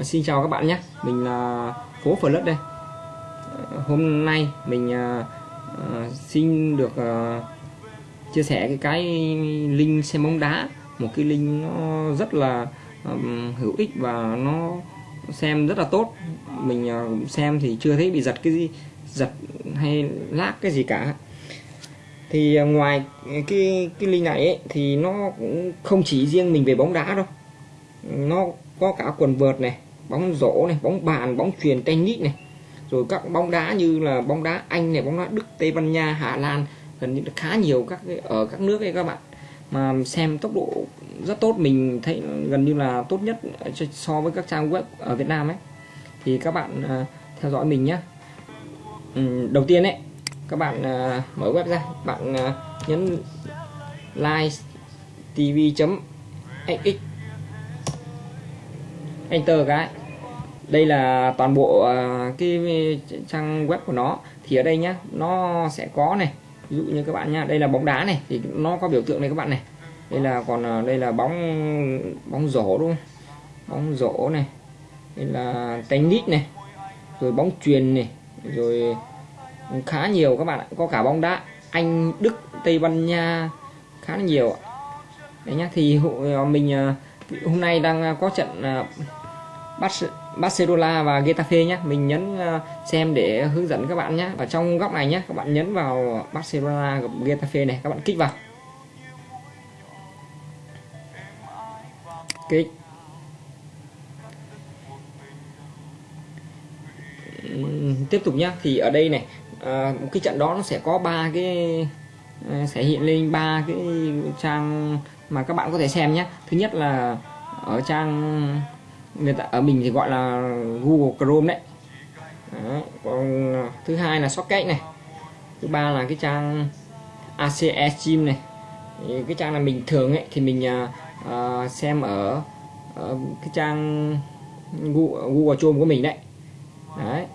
Xin chào các bạn nhé. Mình là Phố Phở Lớt đây. Ờ, hôm nay mình ờ, ờ, xin được chia sẻ cái cái link xem bóng đá. Một cái link nó rất là hữu ích và nó xem rất là tốt. Mình xem thì chưa thấy bị giật cái gì Giật hay lác cái gì cả. Thì ngoài cái cái link này ấy, thì nó cũng không chỉ riêng mình về bóng đá đâu. Nó có cả quần vợt này bóng rổ này bóng bàn bóng truyền tennis này rồi các bóng đá như là bóng đá Anh này bóng đá Đức Tây Ban Nha Hà Lan gần như khá nhiều các cái- ở các nước ấy các bạn. Mà xem tốc độ rất tốt mình thấy gần như là tốt nhất so với các trang web ở Việt Nam ấy. Thì các bạn uh, theo dõi mình nhé đầu tiên ấy các bạn uh, mở web ra bạn uh, nhấn live tv.xx enter cái. Đây là toàn bộ à, cái trang web của nó. Thì ở đây nhá, nó sẽ có này. Ví dụ như các bạn nhá, đây là bóng đá này, thì nó có biểu tượng này các bạn này. Đây là còn à, đây là bóng bóng rổ đúng không? Bóng rổ này. Đây là tennis này. Rồi bóng chuyền này. Rồi khá nhiều các bạn ạ. Có cả bóng đá Anh, Đức, Tây Ban Nha, khá là nhiều ạ. đấy nhá, thì hộ- à, mình hôm nay đang có trận Barcelona và Getafe nhé mình nhấn ờ, xem để hướng dẫn các bạn nhé và trong góc này nhé các bạn nhấn vào Barcelona gặp Getafe này các bạn kích vào. Kích. Tiếp tục nhá. Thì ở đây này à, một cái trận đó nó sẽ có ba cái ờ, sẽ hiện lên ba cái trang mà các bạn có thể xem nhé thứ nhất là ở trang người ta ở mình thì gọi là Google Chrome đấy. Đó. còn à, thứ hai là Socket này. Thứ ba là cái trang ACE Gym này. Thì cái trang là mình thường ấy thì mình uh, xem ở, ở cái trang Google, Google Chrome của mình đấy. Đấy.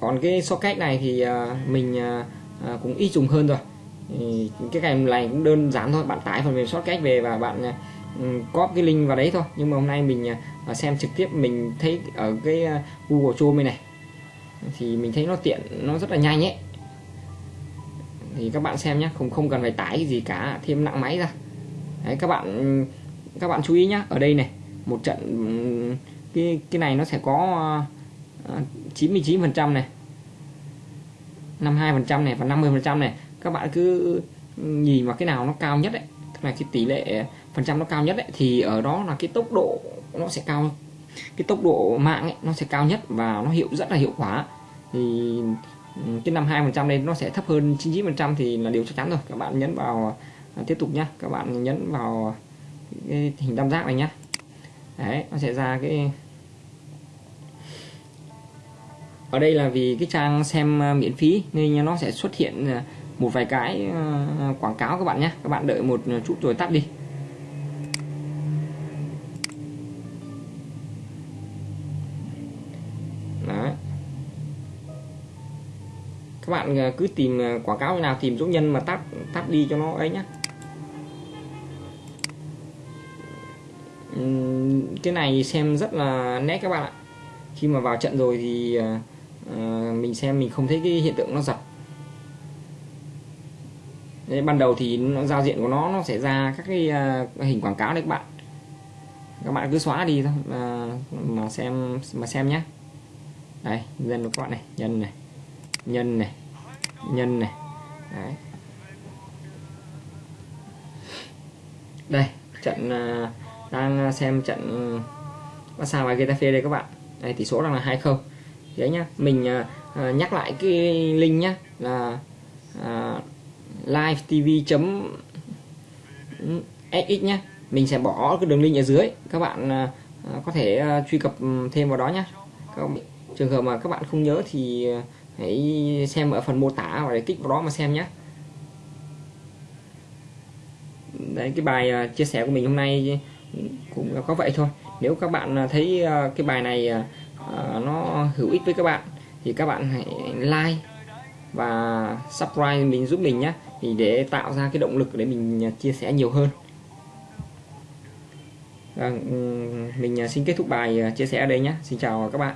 Còn cái socket này thì uh, mình uh, cũng ít dùng hơn rồi. Thì cái cái này cũng đơn giản thôi bạn tải phần mềm socket về và bạn uh, copy cái link vào đấy thôi. Nhưng mà hôm nay mình à, xem trực tiếp, mình thấy ở cái à, Google Chrome này thì mình thấy nó tiện, nó rất là nhanh ấy. Thì các bạn xem nhé không không cần phải tải cái gì cả, thêm nặng máy ra. Đấy, các bạn các bạn chú ý nhé ở đây này, một trận cái cái này nó sẽ có à, 99 phần trăm này 52% này và 50% này. Các bạn cứ nhìn vào cái nào nó cao nhất đấy tức là cái tỷ lệ phần trăm nó cao nhất ấy, thì ở đó là cái tốc độ nó sẽ cao cái tốc độ mạng ấy, nó sẽ cao nhất và nó hiệu rất là hiệu quả. Thì ừ, trên năm hai phần trăm đây nó sẽ thấp hơn 99% thì là điều chắc chắn rồi. Các bạn nhấn vào à, tiếp tục nhá. Các bạn nhấn vào cái hình tam giác này nhá. Đấy nó sẽ ra cái ở đây là vì cái trang xem à, miễn phí nên nó sẽ xuất hiện à, một vài cái quảng cáo các bạn nhé các bạn đợi một chút rồi tắt đi. Các bạn ờ, cứ tìm ờ, quảng cáo như nào tìm dấu nhân mà tắt tắt đi cho nó ấy nhá. Cái này xem rất là nét các bạn ạ. Khi mà vào trận rồi thì ờ, mình xem mình không thấy cái hiện tượng nó giật. Đấy, ban đầu thì nó giao diện của nó nó sẽ ra các cái uh, hình quảng cáo đấy các bạn. Các bạn cứ xóa đi thôi mà, mà xem mà xem nhé đây dân của các bạn này nhân này nhân này. Nhân này. Đấy. đây trận uh, đang xem trận ừ, Barca và Getafe đây các bạn. Đây tỷ số đang là 2-0 đấy nhá mình uh, nhắc lại cái link nhá là à, livetv.xx nhá. Mình sẽ bỏ cái đường link ở dưới các bạn uh, có thể uh, truy cập thêm vào đó nhá. Các bạn, trường hợp mà các bạn không nhớ thì hãy xem ở phần mô tả và để kích vào đó mà xem nhé. Đấy cái bài à, chia sẻ của mình hôm nay cũng có vậy thôi. Nếu các bạn à, thấy à, cái bài này nó hữu ích với các bạn thì các bạn hãy like và subscribe mình giúp mình nhé. Thì để tạo ra cái động lực để mình chia sẻ nhiều hơn. Vâng, à, mình xin kết thúc bài chia sẻ ở đây nhé. Xin chào các bạn.